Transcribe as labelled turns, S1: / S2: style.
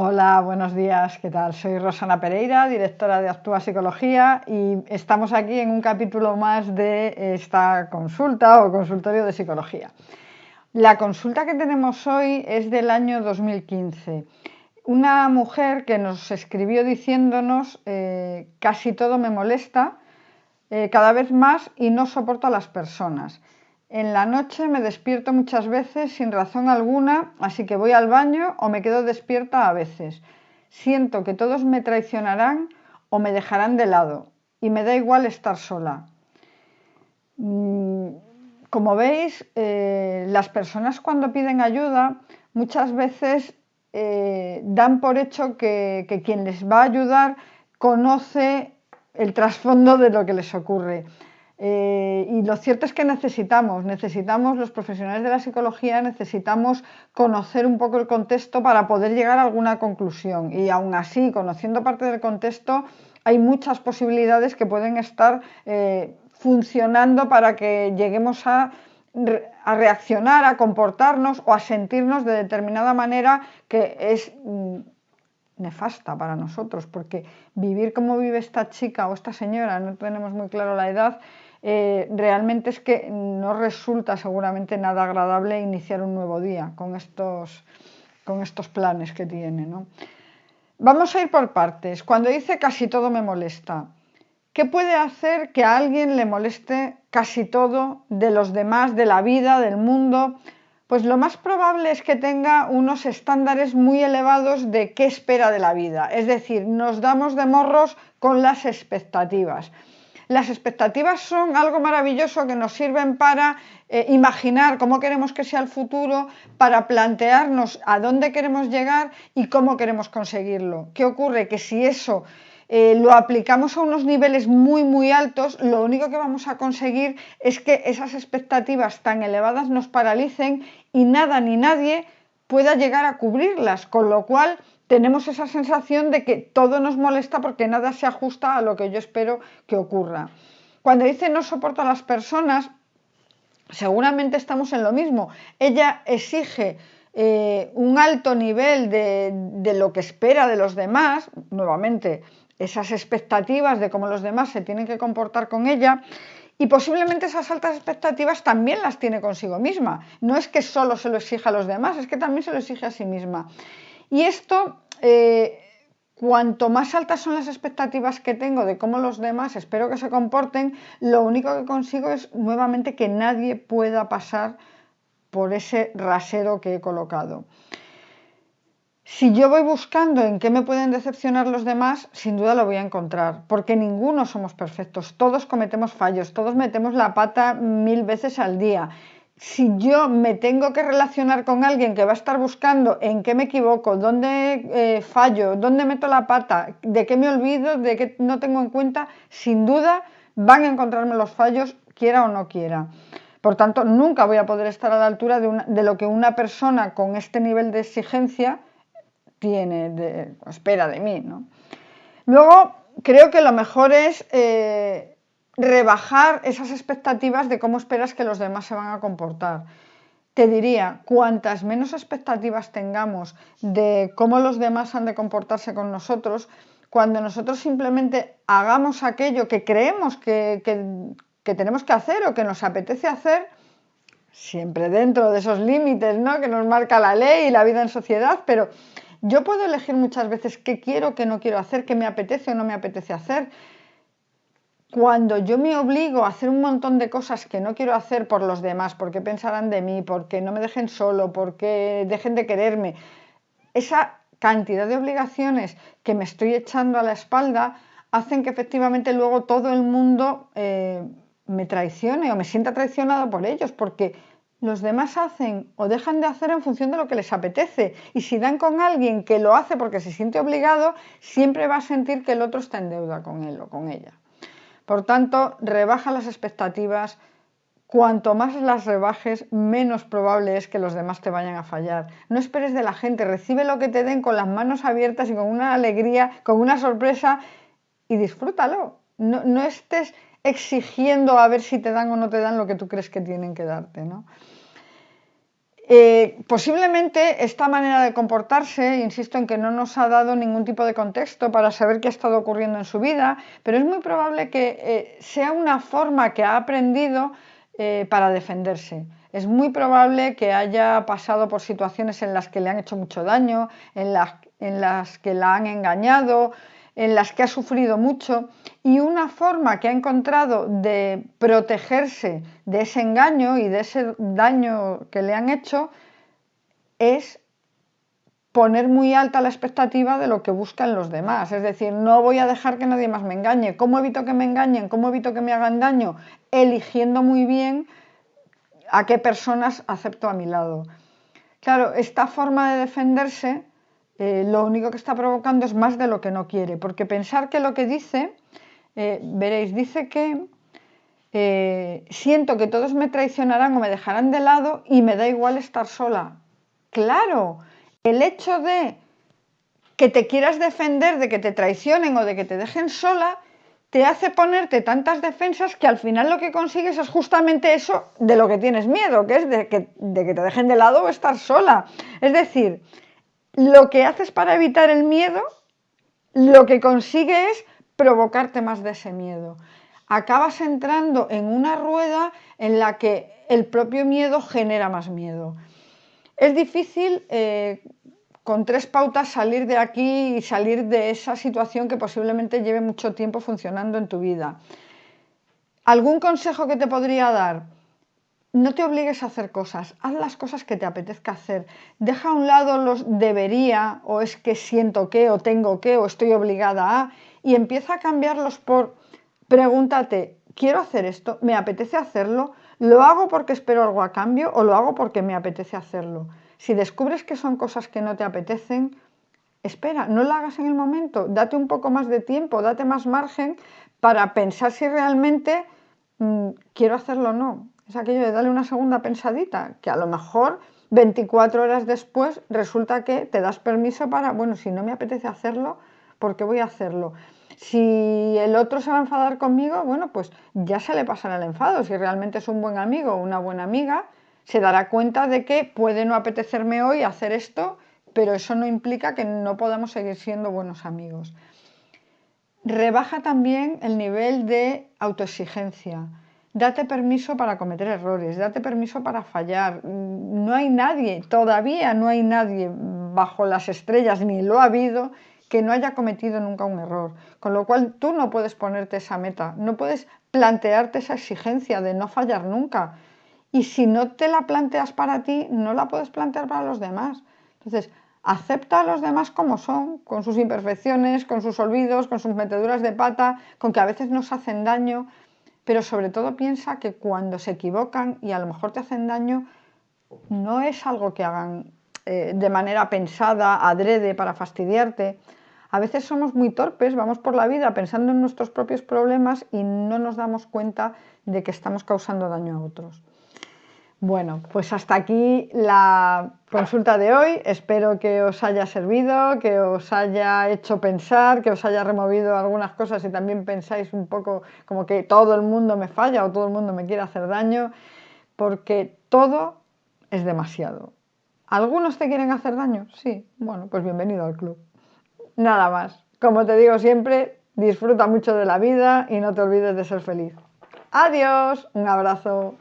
S1: Hola, buenos días, ¿qué tal? Soy Rosana Pereira, directora de Actúa Psicología y estamos aquí en un capítulo más de esta consulta o consultorio de psicología. La consulta que tenemos hoy es del año 2015. Una mujer que nos escribió diciéndonos eh, casi todo me molesta, eh, cada vez más y no soporto a las personas. En la noche me despierto muchas veces sin razón alguna, así que voy al baño o me quedo despierta a veces. Siento que todos me traicionarán o me dejarán de lado y me da igual estar sola. Mm, como veis, eh, las personas cuando piden ayuda muchas veces eh, dan por hecho que, que quien les va a ayudar conoce el trasfondo de lo que les ocurre. Eh, y lo cierto es que necesitamos, necesitamos los profesionales de la psicología, necesitamos conocer un poco el contexto para poder llegar a alguna conclusión. Y aún así, conociendo parte del contexto, hay muchas posibilidades que pueden estar eh, funcionando para que lleguemos a, reaccionar, a comportarnos o a sentirnos de determinada manera que es mm, nefasta para nosotros, porque vivir como vive esta chica o esta señora, no tenemos muy claro la edad, eh, realmente es que no resulta seguramente nada agradable iniciar un nuevo día con estos, con estos planes que tiene. Vamos a ir por partes. Cuando dice casi todo me molesta, ¿qué puede hacer que a alguien le moleste casi todo de los demás, de la vida, del mundo? Pues lo más probable es que tenga unos estándares muy elevados de qué espera de la vida. Es decir, nos damos de morros con las expectativas. Las expectativas son algo maravilloso que nos sirven para eh, imaginar cómo queremos que sea el futuro, para plantearnos a dónde queremos llegar y cómo queremos conseguirlo. ¿Qué ocurre? Que si eso eh, lo aplicamos a unos niveles muy muy altos, lo único que vamos a conseguir es que esas expectativas tan elevadas nos paralicen y nada ni nadie pueda llegar a cubrirlas, con lo cual tenemos esa sensación de que todo nos molesta porque nada se ajusta a lo que yo espero que ocurra. Cuando dice no soporto a las personas, seguramente estamos en lo mismo. Ella exige eh, un alto nivel de, de lo que espera de los demás, nuevamente esas expectativas de cómo los demás se tienen que comportar con ella, y posiblemente esas altas expectativas también las tiene consigo misma. No es que solo se lo exija a los demás, es que también se lo exige a sí misma. Y esto, eh, cuanto más altas son las expectativas que tengo de cómo los demás espero que se comporten, lo único que consigo es nuevamente que nadie pueda pasar por ese rasero que he colocado. Si yo voy buscando en qué me pueden decepcionar los demás, sin duda lo voy a encontrar, porque ninguno somos perfectos, todos cometemos fallos, todos metemos la pata mil veces al día si yo me tengo que relacionar con alguien que va a estar buscando en qué me equivoco, dónde eh, fallo, dónde meto la pata, de qué me olvido, de qué no tengo en cuenta, sin duda van a encontrarme los fallos, quiera o no quiera. Por tanto, nunca voy a poder estar a la altura de, lo que una persona con este nivel de exigencia tiene, de, espera de mí. Luego, creo que lo mejor es... Eh, rebajar esas expectativas de cómo esperas que los demás se van a comportar. Te diría, cuantas menos expectativas tengamos de cómo los demás han de comportarse con nosotros, cuando nosotros simplemente hagamos aquello que creemos que, tenemos que hacer o que nos apetece hacer, siempre dentro de esos límites ¿no? que nos marca la ley y la vida en sociedad, pero yo puedo elegir muchas veces qué quiero, qué no quiero hacer, qué me apetece o no me apetece hacer cuando yo me obligo a hacer un montón de cosas que no quiero hacer por los demás, porque pensarán de mí, porque no me dejen solo, porque dejen de quererme, esa cantidad de obligaciones que me estoy echando a la espalda hacen que efectivamente luego todo el mundo eh, me traicione o me sienta traicionado por ellos, porque los demás hacen o dejan de hacer en función de lo que les apetece. Y si dan con alguien que lo hace porque se siente obligado, siempre va a sentir que el otro está en deuda con él o con ella. Por tanto, rebaja las expectativas. Cuanto más las rebajes, menos probable es que los demás te vayan a fallar. No esperes de la gente, recibe lo que te den con las manos abiertas y con una alegría, con una sorpresa y disfrútalo. No, estés exigiendo a ver si te dan o no te dan lo que tú crees que tienen que darte. Eh, posiblemente esta manera de comportarse, insisto en que no nos ha dado ningún tipo de contexto para saber qué ha estado ocurriendo en su vida, pero es muy probable que eh, sea una forma que ha aprendido eh, para defenderse. Es muy probable que haya pasado por situaciones en las que le han hecho mucho daño, en en las que la han engañado, en las que ha sufrido mucho y una forma que ha encontrado de protegerse de ese engaño y de ese daño que le han hecho es poner muy alta la expectativa de lo que buscan los demás. Es decir, no voy a dejar que nadie más me engañe. ¿Cómo evito que me engañen? ¿Cómo evito que me hagan daño? Eligiendo muy bien a qué personas acepto a mi lado. Claro, esta forma de defenderse eh, lo único que está provocando es más de lo que no quiere, porque pensar que lo que dice, eh, veréis, dice que eh, siento que todos me traicionarán o me dejarán de lado y me da igual estar sola. Claro, el hecho de que te quieras defender de que te traicionen o de que te dejen sola, te hace ponerte tantas defensas que al final lo que consigues es justamente eso de lo que tienes miedo, que es de que, de que te dejen de lado o estar sola. Es decir, lo que haces para evitar el miedo, lo que consigue es provocarte más de ese miedo. Acabas entrando en una rueda en la que el propio miedo genera más miedo. Es difícil eh, con tres pautas salir de aquí y salir de esa situación que posiblemente lleve mucho tiempo funcionando en tu vida. ¿Algún consejo que te podría dar? No te obligues a hacer cosas, haz las cosas que te apetezca hacer. Deja a un lado los debería o es que siento que o tengo que o estoy obligada a y empieza a cambiarlos por pregúntate, ¿quiero hacer esto? ¿Me apetece hacerlo? ¿Lo hago porque espero algo a cambio o lo hago porque me apetece hacerlo? Si descubres que son cosas que no te apetecen, espera, no lo hagas en el momento, date un poco más de tiempo, date más margen para pensar si realmente mm, quiero hacerlo o no es aquello de darle una segunda pensadita, que a lo mejor 24 horas después resulta que te das permiso para, bueno, si no me apetece hacerlo, ¿por qué voy a hacerlo? Si el otro se va a enfadar conmigo, bueno, pues ya se le pasará el enfado. Si realmente es un buen amigo o una buena amiga, se dará cuenta de que puede no apetecerme hoy hacer esto, pero eso no implica que no podamos seguir siendo buenos amigos. Rebaja también el nivel de autoexigencia date permiso para cometer errores, date permiso para fallar. No hay nadie, todavía no hay nadie bajo las estrellas, ni lo ha habido, que no haya cometido nunca un error. Con lo cual tú no puedes ponerte esa meta, no puedes plantearte esa exigencia de no fallar nunca. Y si no te la planteas para ti, no la puedes plantear para los demás. Entonces, acepta a los demás como son, con sus imperfecciones, con sus olvidos, con sus meteduras de pata, con que a veces nos hacen daño, pero sobre todo piensa que cuando se equivocan y a lo mejor te hacen daño, no es algo que hagan eh, de manera pensada, adrede, para fastidiarte. A veces somos muy torpes, vamos por la vida pensando en nuestros propios problemas y no nos damos cuenta de que estamos causando daño a otros. Bueno, pues hasta aquí la consulta de hoy. Espero que os haya servido, que os haya hecho pensar, que os haya removido algunas cosas y también pensáis un poco como que todo el mundo me falla o todo el mundo me quiere hacer daño, porque todo es demasiado. ¿Algunos te quieren hacer daño? Sí. Bueno, pues bienvenido al club. Nada más. Como te digo siempre, disfruta mucho de la vida y no te olvides de ser feliz. Adiós, un abrazo.